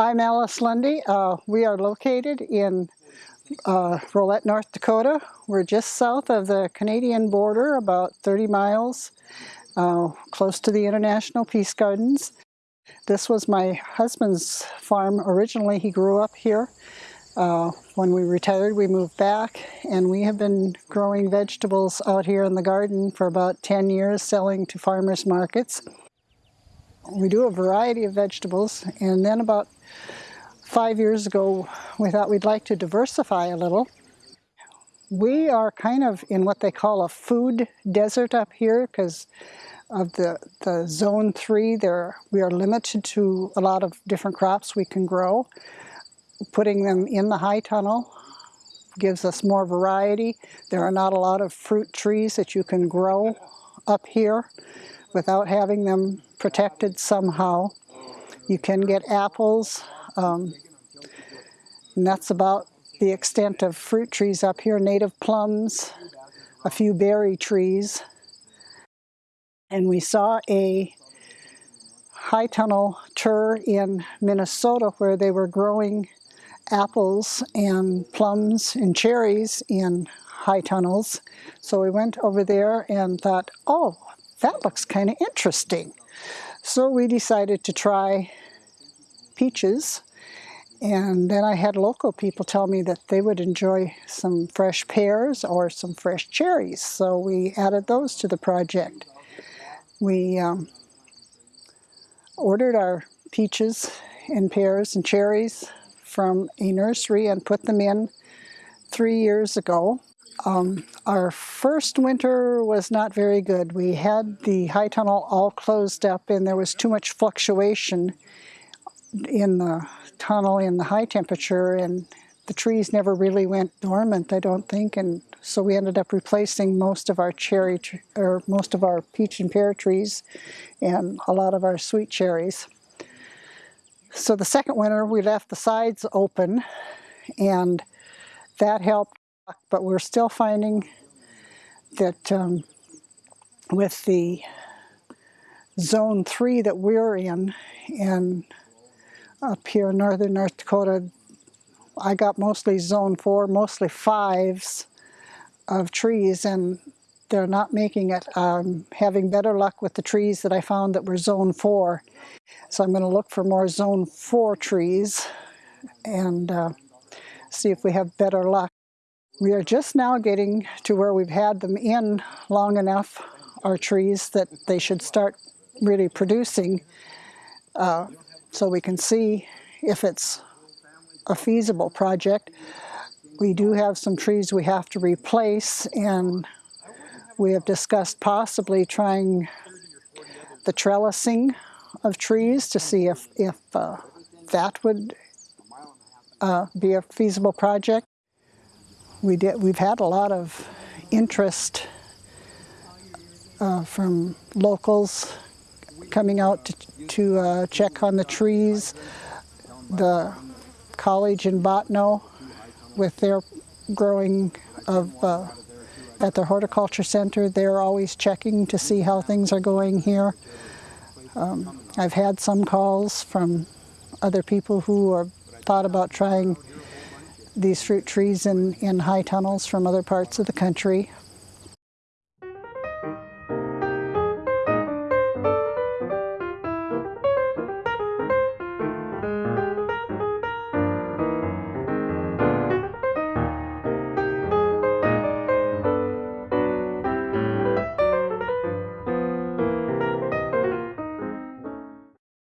I'm Alice Lundy. Uh, we are located in uh, Rolette, North Dakota. We're just south of the Canadian border, about 30 miles, uh, close to the International Peace Gardens. This was my husband's farm. Originally, he grew up here. Uh, when we retired, we moved back, and we have been growing vegetables out here in the garden for about 10 years, selling to farmers markets. We do a variety of vegetables, and then about five years ago, we thought we'd like to diversify a little. We are kind of in what they call a food desert up here because of the, the zone three, there we are limited to a lot of different crops we can grow. Putting them in the high tunnel gives us more variety. There are not a lot of fruit trees that you can grow up here without having them protected somehow. You can get apples, um, and that's about the extent of fruit trees up here, native plums, a few berry trees. And we saw a high tunnel tour in Minnesota where they were growing apples and plums and cherries in high tunnels. So we went over there and thought, oh, that looks kind of interesting. So we decided to try peaches and then I had local people tell me that they would enjoy some fresh pears or some fresh cherries. So we added those to the project. We um, ordered our peaches and pears and cherries from a nursery and put them in three years ago. Um, our first winter was not very good. We had the high tunnel all closed up and there was too much fluctuation in the tunnel in the high temperature and the trees never really went dormant, I don't think, and so we ended up replacing most of our cherry, or most of our peach and pear trees and a lot of our sweet cherries. So the second winter we left the sides open and that helped, but we're still finding that um, with the zone three that we're in and up here in northern North Dakota, I got mostly zone four, mostly fives of trees, and they're not making it. I'm having better luck with the trees that I found that were zone four. So I'm going to look for more zone four trees and uh, see if we have better luck. We are just now getting to where we've had them in long enough, our trees, that they should start really producing. Uh, so we can see if it's a feasible project. We do have some trees we have to replace and we have discussed possibly trying the trellising of trees to see if, if uh, that would uh, be a feasible project. We did, we've had a lot of interest uh, from locals coming out to, to uh, check on the trees. The college in Bottineau with their growing of uh, at their horticulture center, they're always checking to see how things are going here. Um, I've had some calls from other people who have thought about trying these fruit trees in, in high tunnels from other parts of the country.